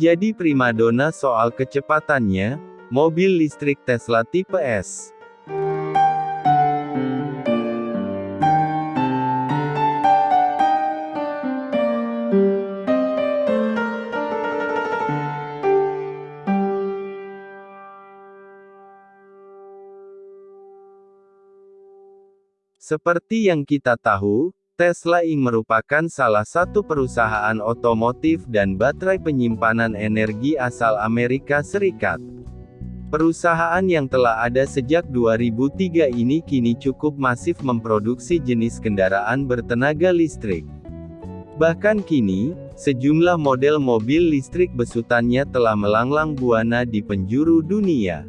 Jadi primadona soal kecepatannya, mobil listrik Tesla tipe S. Seperti yang kita tahu, Tesla Inc. merupakan salah satu perusahaan otomotif dan baterai penyimpanan energi asal Amerika Serikat. Perusahaan yang telah ada sejak 2003 ini kini cukup masif memproduksi jenis kendaraan bertenaga listrik. Bahkan kini, sejumlah model mobil listrik besutannya telah melanglang buana di penjuru dunia.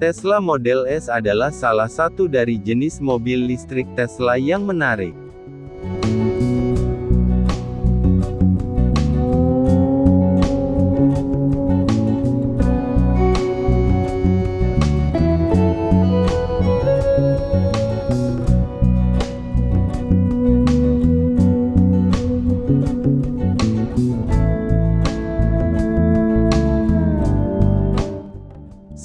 Tesla Model S adalah salah satu dari jenis mobil listrik Tesla yang menarik.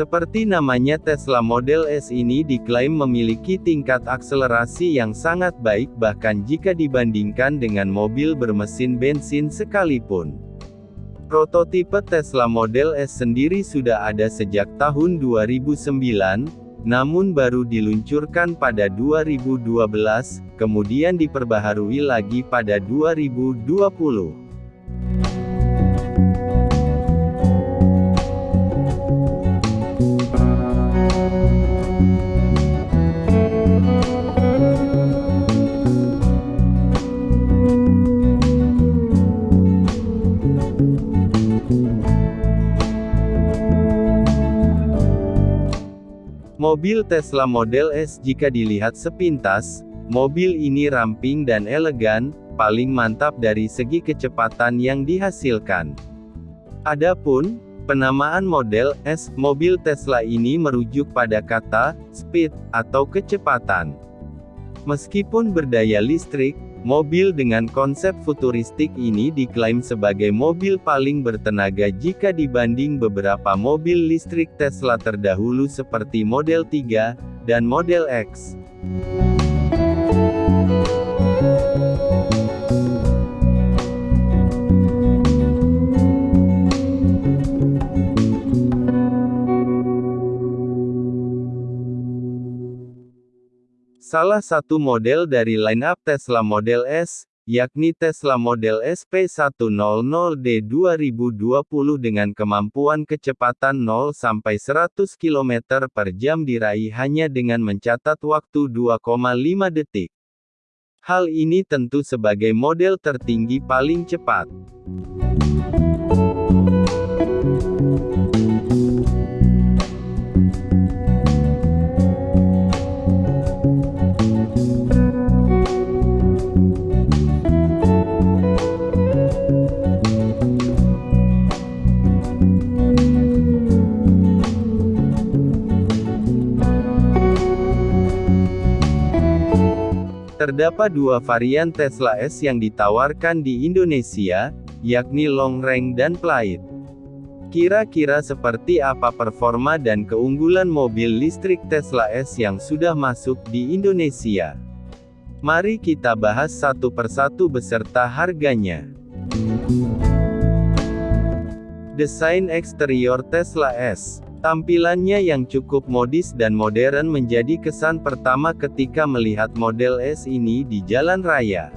Seperti namanya Tesla Model S ini diklaim memiliki tingkat akselerasi yang sangat baik bahkan jika dibandingkan dengan mobil bermesin bensin sekalipun. Prototipe Tesla Model S sendiri sudah ada sejak tahun 2009, namun baru diluncurkan pada 2012, kemudian diperbaharui lagi pada 2020. Mobil Tesla Model S jika dilihat sepintas, mobil ini ramping dan elegan, paling mantap dari segi kecepatan yang dihasilkan. Adapun, penamaan Model S, mobil Tesla ini merujuk pada kata, speed, atau kecepatan. Meskipun berdaya listrik, Mobil dengan konsep futuristik ini diklaim sebagai mobil paling bertenaga jika dibanding beberapa mobil listrik Tesla terdahulu seperti Model 3 dan Model X. Salah satu model dari lineup Tesla Model S, yakni Tesla Model SP100D 2020 dengan kemampuan kecepatan 0 sampai 100 km per jam diraih hanya dengan mencatat waktu 2,5 detik. Hal ini tentu sebagai model tertinggi paling cepat. Terdapat dua varian Tesla S yang ditawarkan di Indonesia, yakni long range dan Plaid. Kira-kira seperti apa performa dan keunggulan mobil listrik Tesla S yang sudah masuk di Indonesia? Mari kita bahas satu persatu beserta harganya. Desain eksterior Tesla S Tampilannya yang cukup modis dan modern menjadi kesan pertama ketika melihat model S ini di jalan raya.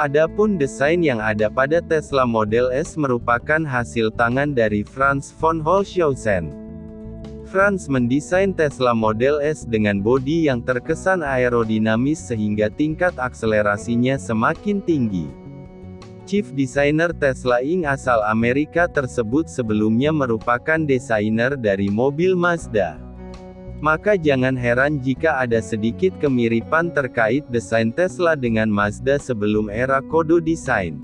Adapun desain yang ada pada Tesla Model S merupakan hasil tangan dari Franz von Holzhausen. Franz mendesain Tesla Model S dengan bodi yang terkesan aerodinamis sehingga tingkat akselerasinya semakin tinggi. Chief Designer Tesla Inc. asal Amerika tersebut sebelumnya merupakan desainer dari mobil Mazda. Maka jangan heran jika ada sedikit kemiripan terkait desain Tesla dengan Mazda sebelum era kodo desain.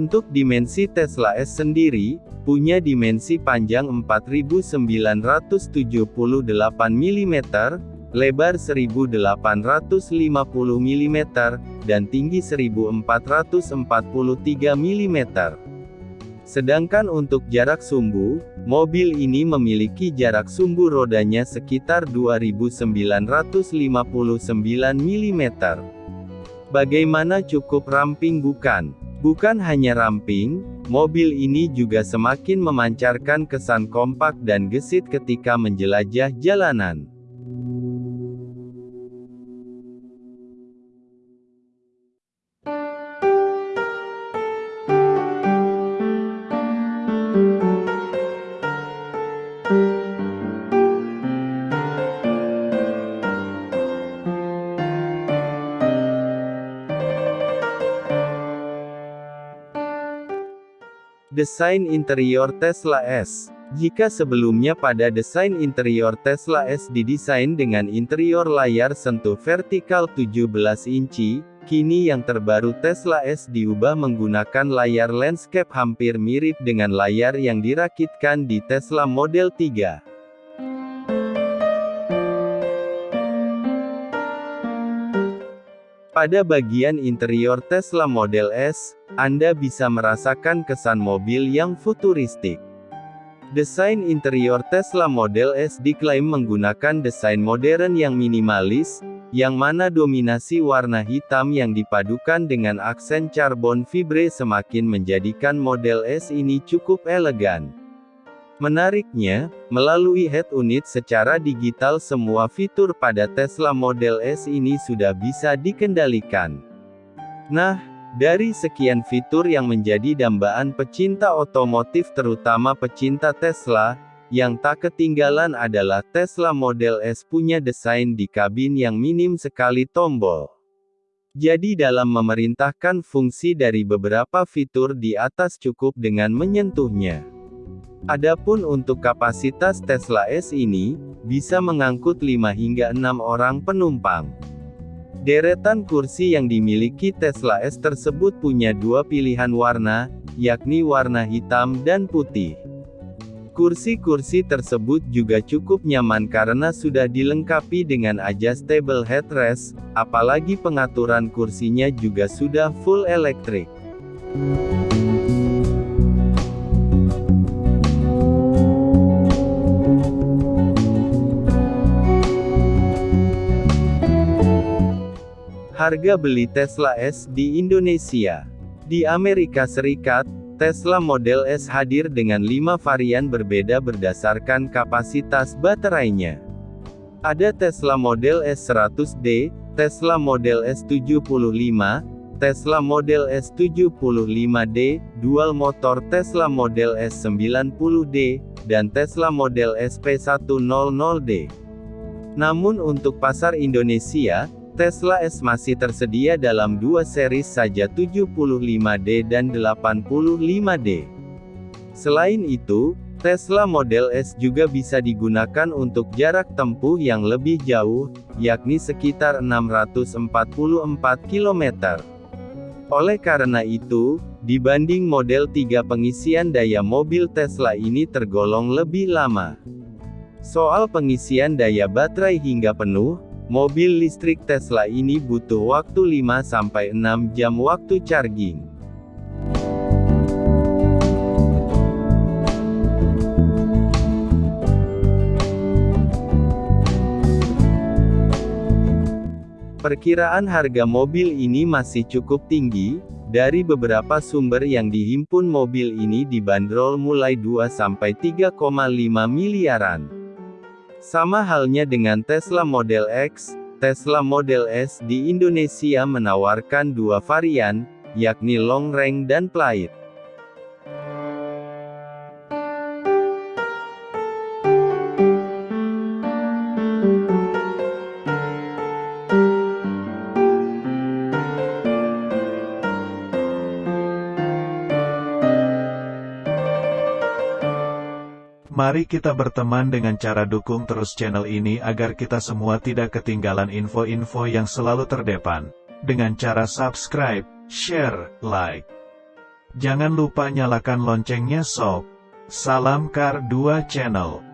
Untuk dimensi Tesla S sendiri, punya dimensi panjang 4978 mm, lebar 1850 mm, dan tinggi 1443 mm. Sedangkan untuk jarak sumbu, mobil ini memiliki jarak sumbu rodanya sekitar 2959 mm. Bagaimana cukup ramping bukan? Bukan hanya ramping, mobil ini juga semakin memancarkan kesan kompak dan gesit ketika menjelajah jalanan. Desain interior Tesla S Jika sebelumnya pada desain interior Tesla S didesain dengan interior layar sentuh vertikal 17 inci, kini yang terbaru Tesla S diubah menggunakan layar landscape hampir mirip dengan layar yang dirakitkan di Tesla Model 3. Pada bagian interior Tesla Model S, Anda bisa merasakan kesan mobil yang futuristik. Desain interior Tesla Model S diklaim menggunakan desain modern yang minimalis, yang mana dominasi warna hitam yang dipadukan dengan aksen carbon fibre semakin menjadikan Model S ini cukup elegan. Menariknya, melalui head unit secara digital semua fitur pada Tesla Model S ini sudah bisa dikendalikan. Nah, dari sekian fitur yang menjadi dambaan pecinta otomotif terutama pecinta Tesla, yang tak ketinggalan adalah Tesla Model S punya desain di kabin yang minim sekali tombol. Jadi dalam memerintahkan fungsi dari beberapa fitur di atas cukup dengan menyentuhnya. Adapun untuk kapasitas Tesla S ini, bisa mengangkut 5 hingga 6 orang penumpang. Deretan kursi yang dimiliki Tesla S tersebut punya dua pilihan warna, yakni warna hitam dan putih. Kursi-kursi tersebut juga cukup nyaman karena sudah dilengkapi dengan adjustable headrest, apalagi pengaturan kursinya juga sudah full elektrik. Harga beli Tesla S di Indonesia. Di Amerika Serikat, Tesla Model S hadir dengan 5 varian berbeda berdasarkan kapasitas baterainya. Ada Tesla Model S 100D, Tesla Model S 75, Tesla Model S 75D, dual motor Tesla Model S 90D, dan Tesla Model S P100D. Namun untuk pasar Indonesia, Tesla S masih tersedia dalam dua seri saja 75D dan 85D. Selain itu, Tesla Model S juga bisa digunakan untuk jarak tempuh yang lebih jauh, yakni sekitar 644 km. Oleh karena itu, dibanding Model 3 pengisian daya mobil Tesla ini tergolong lebih lama. Soal pengisian daya baterai hingga penuh, Mobil listrik Tesla ini butuh waktu 5-6 jam waktu charging. Perkiraan harga mobil ini masih cukup tinggi, dari beberapa sumber yang dihimpun mobil ini dibanderol mulai 2-3,5 miliaran. Sama halnya dengan Tesla Model X, Tesla Model S di Indonesia menawarkan dua varian, yakni long range dan plate. Mari kita berteman dengan cara dukung terus channel ini agar kita semua tidak ketinggalan info-info yang selalu terdepan. Dengan cara subscribe, share, like. Jangan lupa nyalakan loncengnya sob. Salam Kar 2 Channel